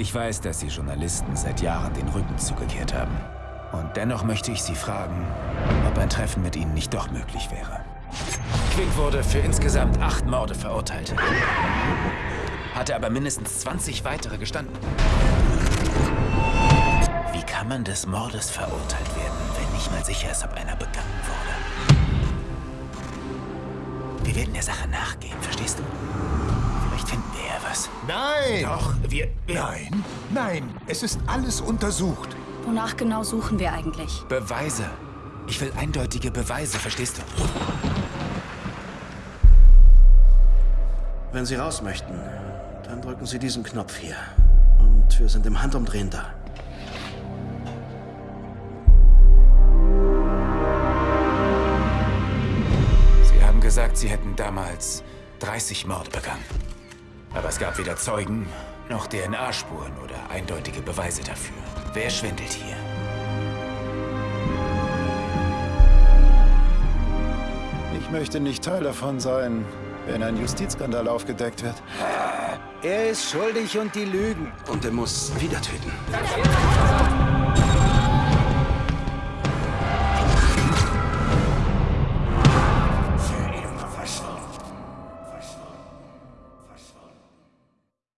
Ich weiß, dass Sie Journalisten seit Jahren den Rücken zugekehrt haben. Und dennoch möchte ich Sie fragen, ob ein Treffen mit Ihnen nicht doch möglich wäre. Quick wurde für insgesamt acht Morde verurteilt. Hatte aber mindestens 20 weitere gestanden. Wie kann man des Mordes verurteilt werden, wenn nicht mal sicher ist, ob einer begangen wurde? Wir werden der Sache nachgehen, verstehst du? Nein! Doch, wir... wir Nein, nein, es ist alles untersucht. Wonach genau suchen wir eigentlich? Beweise. Ich will eindeutige Beweise, verstehst du? Wenn Sie raus möchten, dann drücken Sie diesen Knopf hier. Und wir sind im Handumdrehen da. Sie haben gesagt, Sie hätten damals 30 Morde begangen. Aber es gab weder Zeugen noch DNA-Spuren oder eindeutige Beweise dafür. Wer schwindelt hier? Ich möchte nicht Teil davon sein, wenn ein Justizskandal aufgedeckt wird. Er ist schuldig und die lügen. Und er muss wieder töten.